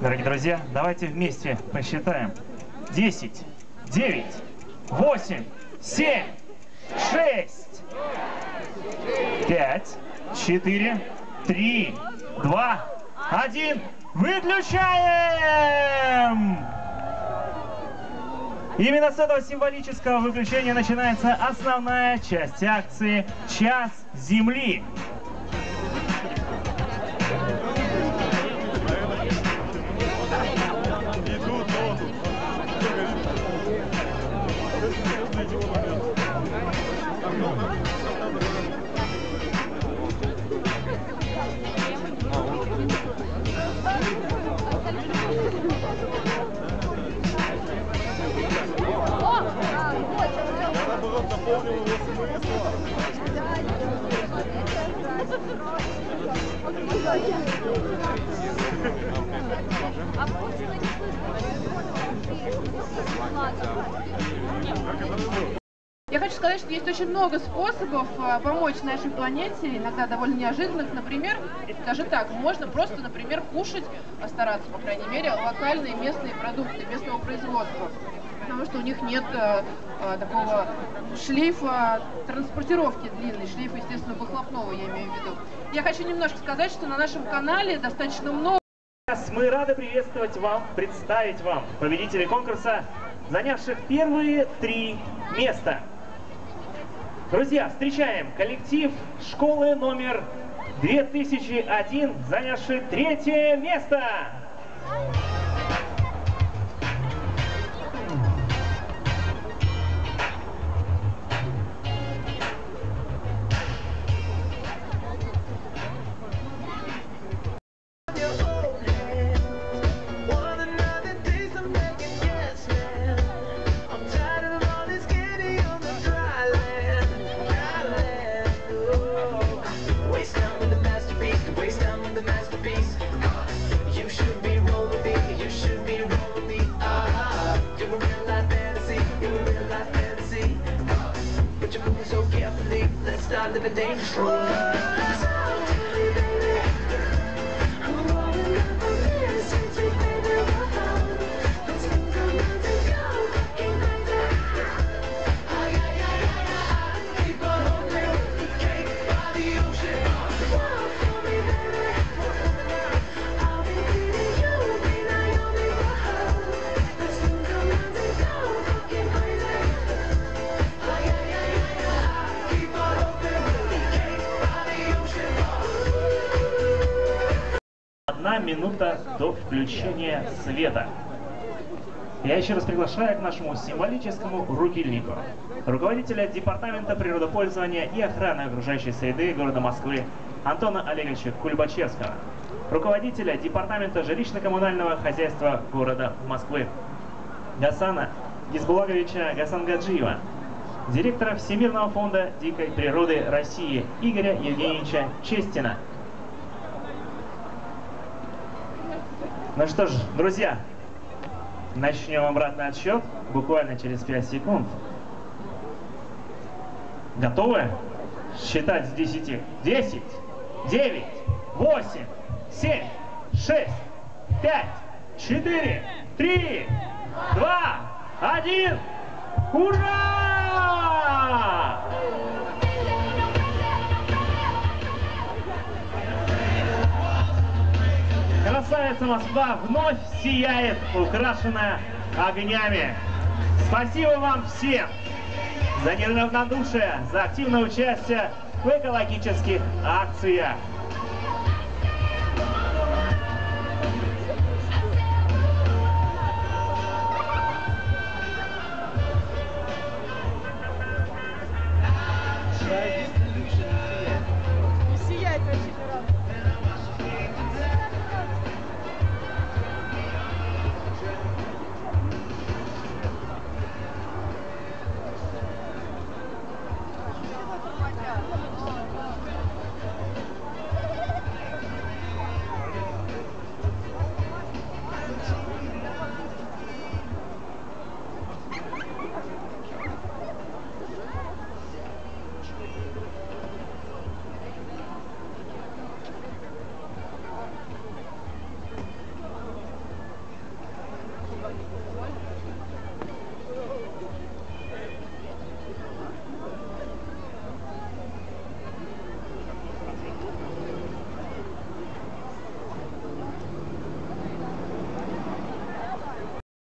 Дорогие друзья, давайте вместе посчитаем. 10, 9, 8, 7, 6, 5, 4, 3, 2, 1. Выключаем! Именно с этого символического выключения начинается основная часть акции «Час Земли». Я хочу сказать, что есть очень много способов а, помочь нашей планете, иногда довольно неожиданных. Например, даже так, можно просто, например, кушать, а стараться, по крайней мере, локальные местные продукты, местного производства. Потому что у них нет а, а, такого шлейфа транспортировки длинный, шлейфа, естественно, выхлопного, я имею в виду. Я хочу немножко сказать, что на нашем канале достаточно много мы рады приветствовать вам, представить вам победителей конкурса, занявших первые три места. Друзья, встречаем коллектив школы номер 2001, занявший третье место. Start living dangerously. Минута до включения света. Я еще раз приглашаю к нашему символическому рукильнику руководителя Департамента природопользования и охраны окружающей среды города Москвы Антона Олеговича Кульбачевского, руководителя Департамента жилищно-коммунального хозяйства города Москвы Гасана Гизбулаговича Гасангаджиева, директора Всемирного фонда дикой природы России Игоря Евгеньевича Честина, Ну что ж, друзья, начнем обратный отсчет буквально через 5 секунд. Готовы? Считать с 10. 10, 9, 8, 7, 6, 5, 4, 3, 2, 1. Ура! Красавица Москва вновь сияет, украшенная огнями. Спасибо вам всем за неравнодушие, за активное участие в экологических акциях.